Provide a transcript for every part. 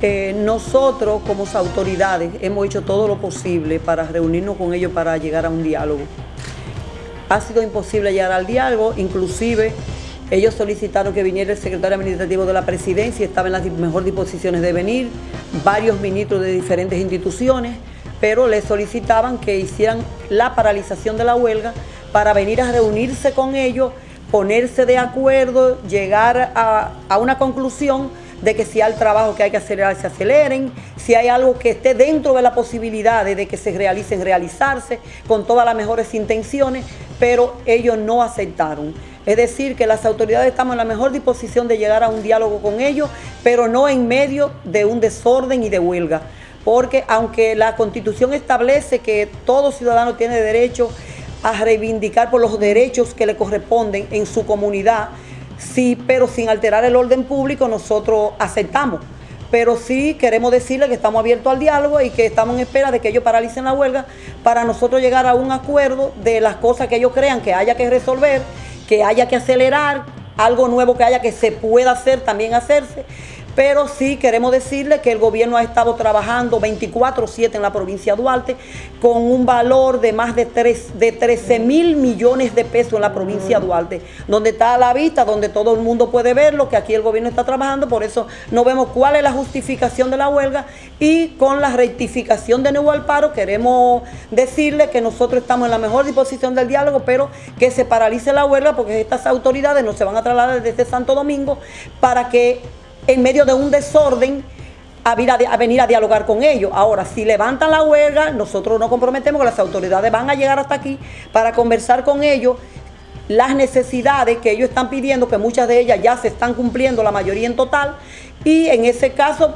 Eh, nosotros como autoridades hemos hecho todo lo posible para reunirnos con ellos para llegar a un diálogo. Ha sido imposible llegar al diálogo, inclusive ellos solicitaron que viniera el secretario administrativo de la presidencia, estaba en las mejores disposiciones de venir, varios ministros de diferentes instituciones, pero le solicitaban que hicieran la paralización de la huelga para venir a reunirse con ellos, ponerse de acuerdo, llegar a una conclusión de que si hay trabajo que hay que acelerar, se aceleren, si hay algo que esté dentro de la posibilidad de que se realicen, realizarse, con todas las mejores intenciones, pero ellos no aceptaron. Es decir, que las autoridades estamos en la mejor disposición de llegar a un diálogo con ellos, pero no en medio de un desorden y de huelga. Porque aunque la Constitución establece que todo ciudadano tiene derecho a reivindicar por los derechos que le corresponden en su comunidad, sí, pero sin alterar el orden público, nosotros aceptamos. Pero sí queremos decirle que estamos abiertos al diálogo y que estamos en espera de que ellos paralicen la huelga para nosotros llegar a un acuerdo de las cosas que ellos crean que haya que resolver, que haya que acelerar, algo nuevo que haya que se pueda hacer, también hacerse pero sí queremos decirle que el gobierno ha estado trabajando 24-7 en la provincia de Duarte con un valor de más de, 3, de 13 mil millones de pesos en la provincia de Duarte, donde está a la vista, donde todo el mundo puede verlo, que aquí el gobierno está trabajando, por eso no vemos cuál es la justificación de la huelga. Y con la rectificación de nuevo al paro queremos decirle que nosotros estamos en la mejor disposición del diálogo, pero que se paralice la huelga porque estas autoridades no se van a trasladar desde Santo Domingo para que en medio de un desorden a, venir a dialogar con ellos. Ahora, si levantan la huelga, nosotros nos comprometemos que las autoridades van a llegar hasta aquí para conversar con ellos las necesidades que ellos están pidiendo, que muchas de ellas ya se están cumpliendo, la mayoría en total, y en ese caso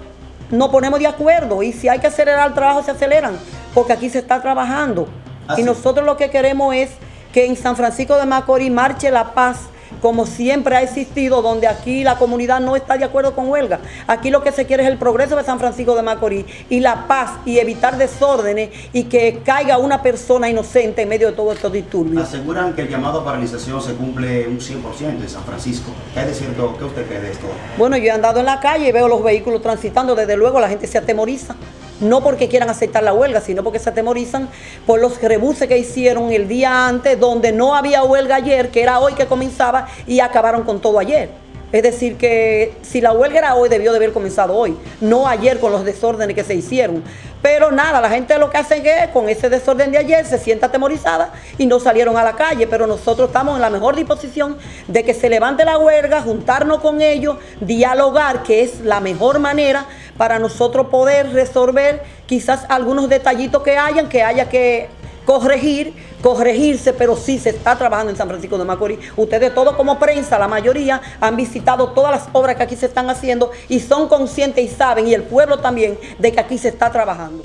nos ponemos de acuerdo y si hay que acelerar el trabajo se aceleran, porque aquí se está trabajando. Y nosotros lo que queremos es que en San Francisco de Macorís marche la paz como siempre ha existido, donde aquí la comunidad no está de acuerdo con huelga. Aquí lo que se quiere es el progreso de San Francisco de Macorís y la paz y evitar desórdenes y que caiga una persona inocente en medio de todos estos disturbios. Aseguran que el llamado a paralización se cumple un 100% en San Francisco. ¿Qué de cierto? ¿Qué usted cree de esto? Bueno, yo he andado en la calle y veo los vehículos transitando, desde luego la gente se atemoriza no porque quieran aceptar la huelga, sino porque se atemorizan por los rebuses que hicieron el día antes, donde no había huelga ayer, que era hoy que comenzaba, y acabaron con todo ayer. Es decir, que si la huelga era hoy, debió de haber comenzado hoy, no ayer con los desórdenes que se hicieron. Pero nada, la gente lo que hace es con ese desorden de ayer se sienta atemorizada y no salieron a la calle. Pero nosotros estamos en la mejor disposición de que se levante la huelga, juntarnos con ellos, dialogar, que es la mejor manera para nosotros poder resolver quizás algunos detallitos que hayan, que haya que corregir, corregirse, pero sí se está trabajando en San Francisco de Macorís. Ustedes todos como prensa, la mayoría, han visitado todas las obras que aquí se están haciendo y son conscientes y saben, y el pueblo también, de que aquí se está trabajando.